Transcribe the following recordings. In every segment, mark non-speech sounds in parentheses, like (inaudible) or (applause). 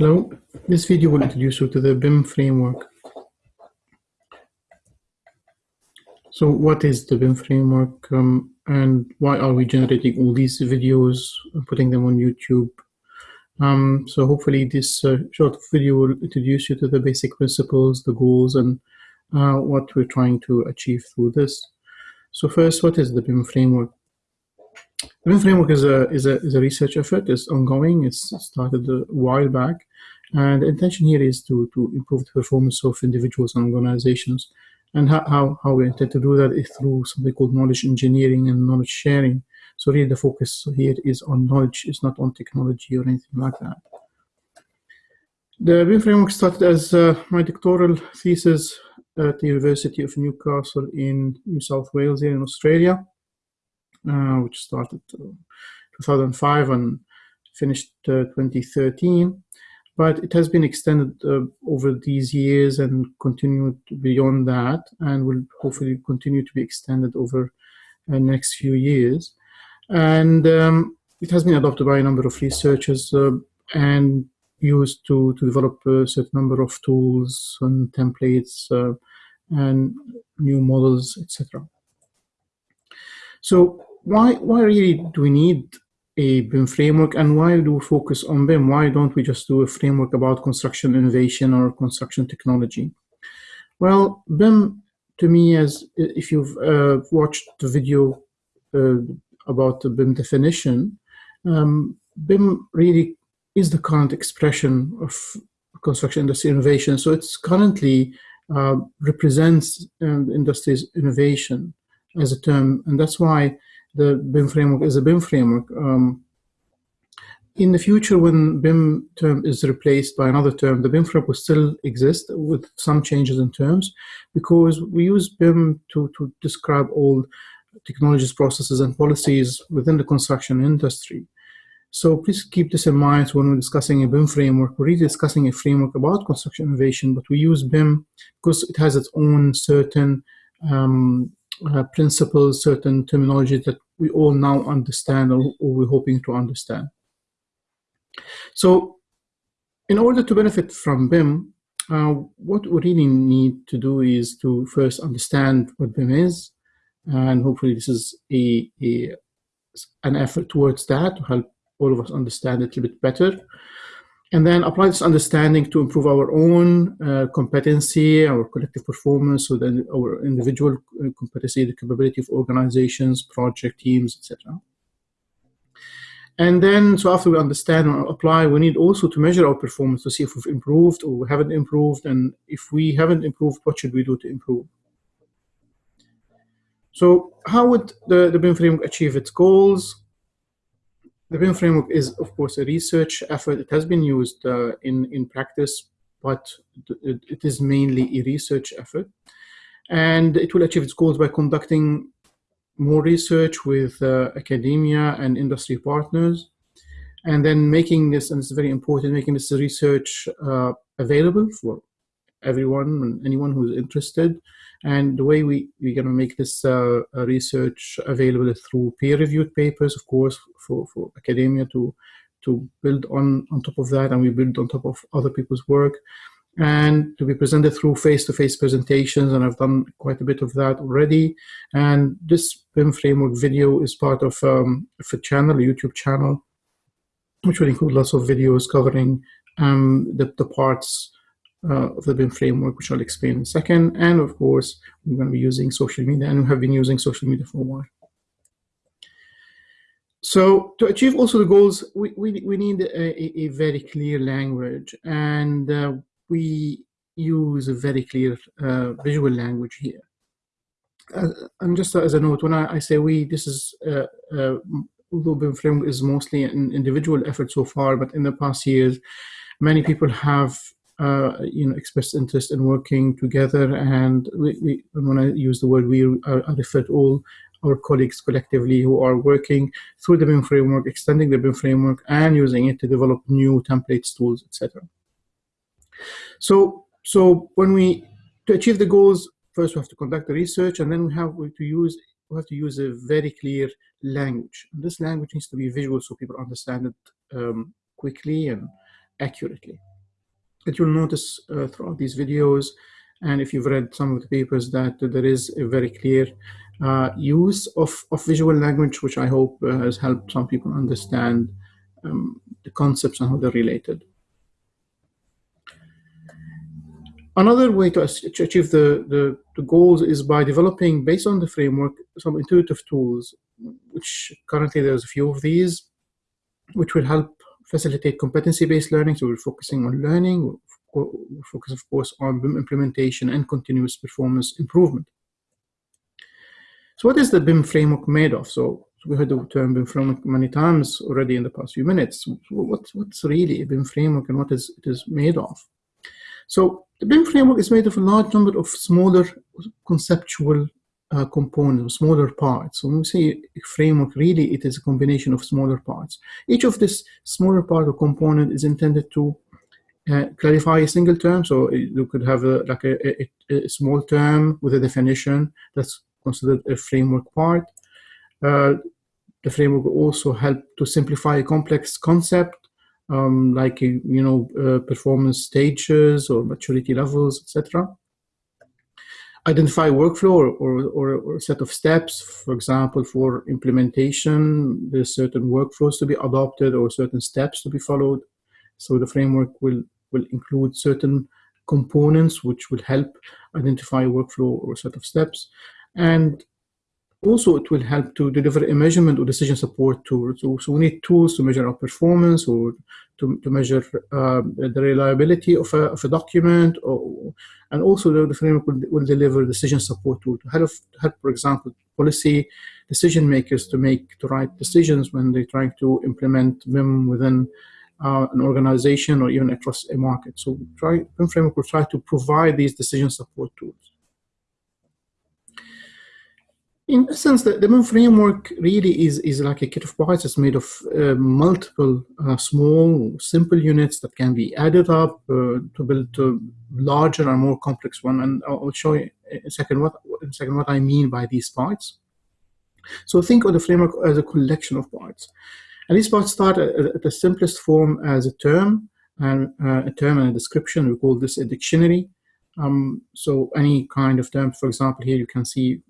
Hello, this video will introduce you to the BIM framework. So what is the BIM framework um, and why are we generating all these videos and putting them on YouTube? Um, so hopefully this uh, short video will introduce you to the basic principles, the goals, and uh, what we're trying to achieve through this. So first, what is the BIM framework? The BIM framework is a, is, a, is a research effort. It's ongoing. It's started a while back. And the intention here is to, to improve the performance of individuals and organizations. And how, how, how we intend to do that is through something called knowledge engineering and knowledge sharing. So really the focus here is on knowledge, it's not on technology or anything like that. The BIM framework started as uh, my doctoral thesis at the University of Newcastle in New South Wales here in Australia, which started uh, 2005 and finished uh, 2013 but it has been extended uh, over these years and continued beyond that and will hopefully continue to be extended over the next few years. And um, it has been adopted by a number of researchers uh, and used to, to develop a certain number of tools and templates uh, and new models, etc. So why, why really do we need a BIM framework and why do we focus on BIM? Why don't we just do a framework about construction innovation or construction technology? Well, BIM to me as if you've uh, watched the video uh, about the BIM definition, um, BIM really is the current expression of construction industry innovation. So it's currently uh, represents uh, industry's innovation as a term, and that's why the BIM framework is a BIM framework. Um, in the future, when BIM term is replaced by another term, the BIM framework will still exist with some changes in terms because we use BIM to, to describe all technologies, processes, and policies within the construction industry. So please keep this in mind when we're discussing a BIM framework. We're really discussing a framework about construction innovation, but we use BIM because it has its own certain um, uh, principles, certain terminology that we all now understand or, or we're hoping to understand. So in order to benefit from BIM, uh, what we really need to do is to first understand what BIM is, and hopefully this is a, a an effort towards that to help all of us understand it a little bit better and then apply this understanding to improve our own uh, competency, our collective performance, so then our individual uh, competency, the capability of organizations, project teams, etc. And then, so after we understand and apply, we need also to measure our performance to see if we've improved or we haven't improved. And if we haven't improved, what should we do to improve? So how would the, the BIM framework achieve its goals? The BIM framework is, of course, a research effort. It has been used uh, in, in practice, but it, is mainly a research effort. And it will achieve its goals by conducting more research with uh, academia and industry partners, and then making this, and it's very important, making this research uh, available for everyone and anyone who's interested. And the way we, we're going to make this uh, research available through peer-reviewed papers, of course, for, for academia to, to build on, on top of that, and we build on top of other people's work, and to be presented through face-to-face -face presentations, and I've done quite a bit of that already. And this BIM framework video is part of, um, of a channel, a YouTube channel, which will include lots of videos covering um, the, the parts uh, of the BIM framework, which I'll explain in a second. And of course, we're going to be using social media and we have been using social media for a while. So to achieve also the goals, we, we, we need a, a, very clear language and uh, we use a very clear uh, visual language here. Uh, and just as a note, when I, I say we, this is, uh, uh, although BIM framework is mostly an individual effort so far, but in the past years, many people have you know, expressed interest in working together. And we, we, when I use the word we, I, I refer to all our colleagues collectively who are working through the BIM framework, extending the BIM framework, and using it to develop new templates, tools, etc. So, so when we to achieve the goals, first we have to conduct the research, and then we have to use we have to use a very clear language. And this language needs to be visual so people understand it um, quickly and accurately. That you'll notice uh, throughout these videos, and if you've read some of the papers, that there is a very clear uh, use of, of visual language, which I hope uh, has helped some people understand um, the concepts and how they're related. Another way to achieve the, the, the, goals is by developing, based on the framework, some intuitive tools, which currently there's a few of these, which will help facilitate competency-based learning. So we're focusing on learning, we focus of course, on BIM implementation and continuous performance improvement. So what is the BIM framework made of? So, we heard the term BIM framework many times already in the past few minutes. What, what's really a BIM framework and what is it is made of? So the BIM framework is made of a large number of smaller conceptual uh, components, smaller parts. So when we say framework, really it is a combination of smaller parts. Each of this smaller part or component is intended to uh, clarify a single term. So you could have a, like a, a, a, small term with a definition that's considered a framework part. Uh, the framework will also help to simplify a complex concept um, like you know uh, performance stages or maturity levels, etc. Identify workflow or, or, or, or, a set of steps. For example, for implementation, there's certain workflows to be adopted or certain steps to be followed. So the framework will will include certain components which will help identify workflow or set of steps. And also, it will help to deliver a measurement or decision support tool. So, so we need tools to measure our performance or to, to measure uh, the reliability of a, of a document. Or, and also, the, the framework will, will, deliver decision support tool to help, help, for example, policy decision makers to make the right decisions when they're trying to implement BIM within uh, an organization or even across a market. So, try, framework will try to provide these decision support tools in essence, the, the BIM framework really is, is like a kit of parts. It's made of uh, multiple uh, small, simple units that can be added up uh, to build a larger and more complex one. And I'll show you in a second what, in a second what I mean by these parts. So think of the framework as a collection of parts. And these parts start at, at the simplest form as a term, and uh, a term and a description. We call this a dictionary. Um, so any kind of term, for example, here you can see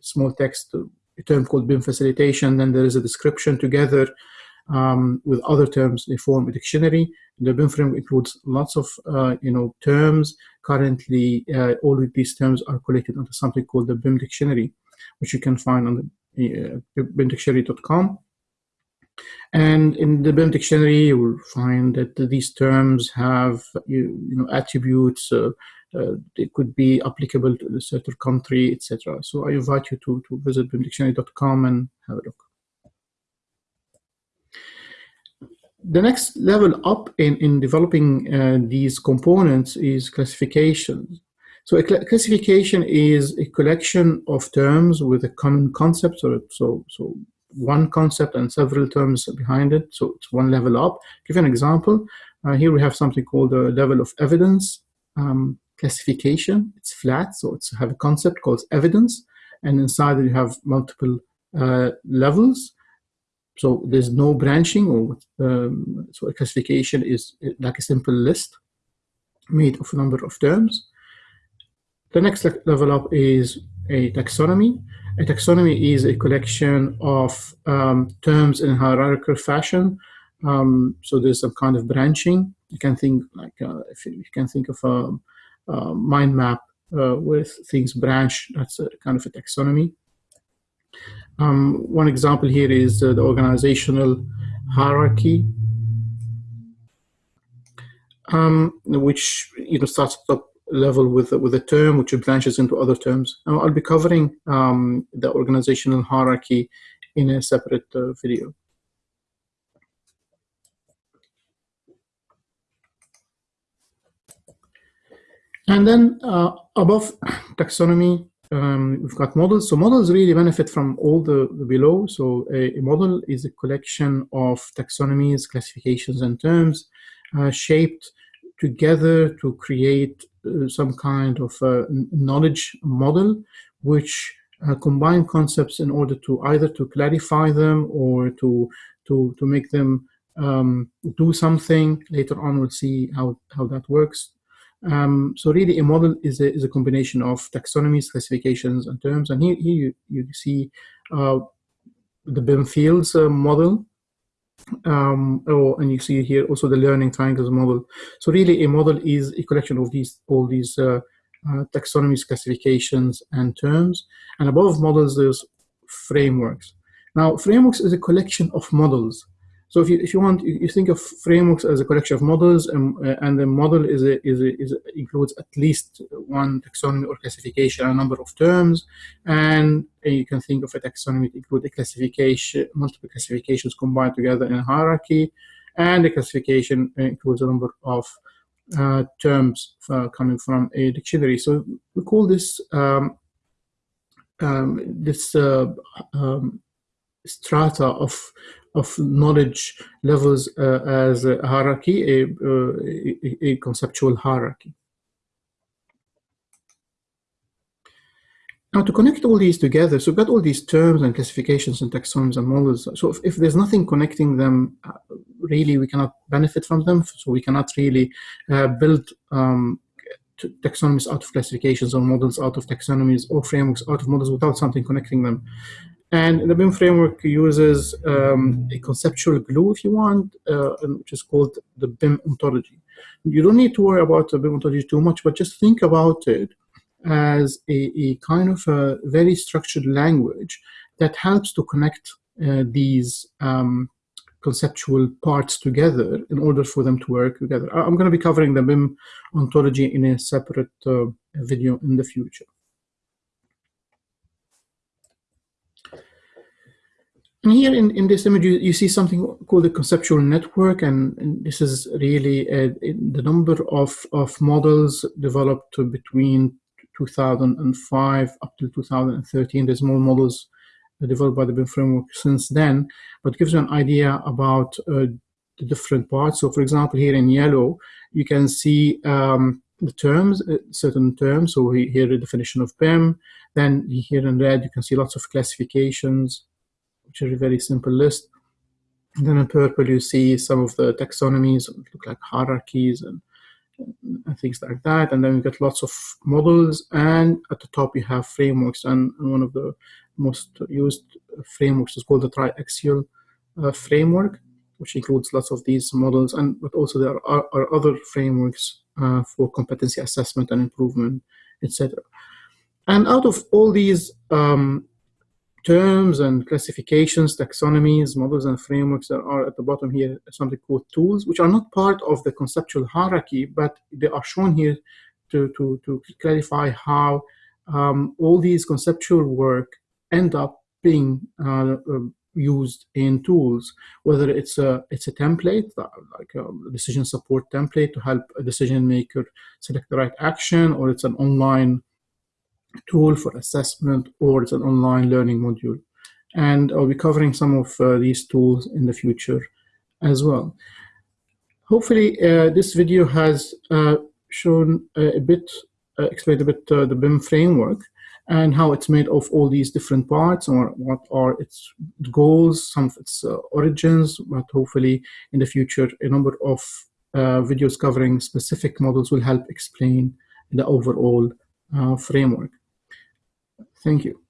small text, a term called BIM facilitation, then there is a description together um, with other terms, they form a dictionary. The BIM framework includes lots of, uh, you know, terms. Currently, uh, all of these terms are collected under something called the BIM dictionary, which you can find on the uh, bimdictionary.com. And in the BIM dictionary, you will find that these terms have you, you know attributes, uh, uh, it could be applicable to a certain country, etc. So I invite you to, to visit bimdictionary.com and have a look. The next level up in, in developing uh, these components is classification. So a cl classification is a collection of terms with a common concept. So, so, so one concept and several terms behind it. So it's one level up. Give an example. Uh, here we have something called a level of evidence. Um, classification. It's flat, so it's have a concept called evidence, and inside you have multiple uh, levels. So there's no branching, or um, so a classification is like a simple list made of a number of terms. The next level up is a taxonomy. A taxonomy is a collection of um, terms in hierarchical fashion. Um, so there's some kind of branching. You can think like uh, if you, can think of a um, mind map uh, with things branch. That's a kind of a taxonomy. Um, one example here is uh, the organizational hierarchy, um, which you know starts at top level with with a term which branches into other terms. Now, I'll be covering um, the organizational hierarchy in a separate uh, video. And then uh, above (clears throat) taxonomy, um, we've got models. So models really benefit from all the, the below. So a, a, model is a collection of taxonomies, classifications, and terms uh, shaped together to create uh, some kind of knowledge model, which uh, combine concepts in order to either to clarify them or to to to make them um, do something. Later on, we'll see how, how that works. Um, so really, a model is a, is a combination of taxonomies, classifications, and terms. And here, here you, you see uh, the BIM fields uh, model. Um, oh, and you see here also the learning triangles model. So really, a model is a collection of these all these uh, uh, taxonomies, classifications, and terms. And above models, there's frameworks. Now, frameworks is a collection of models so if you, if you want, you, think of frameworks as a collection of models, and, uh, and the model is, a, is, a, is a, includes at least one taxonomy or classification, a number of terms, and you can think of a taxonomy to include a classification, multiple classifications combined together in a hierarchy, and the classification includes a number of uh, terms uh, coming from a dictionary. So we call this um, um, this uh, um, strata of of knowledge levels uh, as a hierarchy, a, uh, a, a, conceptual hierarchy. Now to connect all these together, so we've got all these terms and classifications and taxonomies and models. So if, if there's nothing connecting them, uh, really we cannot benefit from them. So we cannot really uh, build um, taxonomies out of classifications or models out of taxonomies or frameworks out of models without something connecting them. And the BIM framework uses um, a conceptual glue, if you want, uh, which is called the BIM ontology. You don't need to worry about the BIM ontology too much, but just think about it as a, a kind of a very structured language that helps to connect uh, these um, conceptual parts together in order for them to work together. I'm going to be covering the BIM ontology in a separate uh, video in the future. And here in, in this image, you, you see something called a conceptual network, and, and this is really a, a, the number of, of models developed between 2005 up to 2013. There's more models developed by the BIM framework since then, but gives you an idea about uh, the different parts. So for example, here in yellow, you can see um, the terms, uh, certain terms. So here the definition of BIM. Then here in red, you can see lots of classifications, which is a very simple list. And then in purple, you see some of the taxonomies, look like hierarchies and, and things like that. And then you get lots of models. And at the top, you have frameworks. And, one of the most used frameworks is called the triaxial uh, framework, which includes lots of these models. And but also there are, are other frameworks uh, for competency assessment and improvement, etc. And out of all these um, terms and classifications, taxonomies, models, and frameworks that are at the bottom here, something called tools, which are not part of the conceptual hierarchy, but they are shown here to, to, to clarify how um, all these conceptual work end up being uh, uh, used in tools, whether it's a, it's a template, like a decision support template to help a decision maker select the right action, or it's an online tool for assessment or it's an online learning module. And I'll be covering some of uh, these tools in the future as well. Hopefully uh, this video has uh, shown a bit, uh, explained a bit uh, the BIM framework and how it's made of all these different parts or what are its goals, some of its uh, origins, but hopefully in the future a number of videos covering specific models will help explain the overall framework. Thank you.